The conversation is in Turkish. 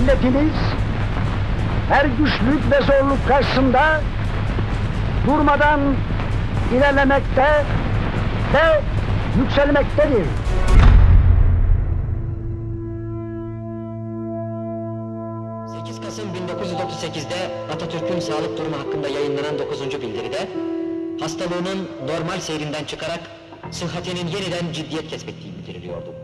Milletimiz her güçlük ve zorluk karşısında durmadan ilerlemekte ve yükselmektedir. ...8 Kasım 1938'de Atatürk'ün sağlık durumu hakkında yayınlanan 9. bildiride... ...hastalığının normal seyrinden çıkarak... ...sıhhatinin yeniden ciddiyet kesbettiği bildiriliyordu.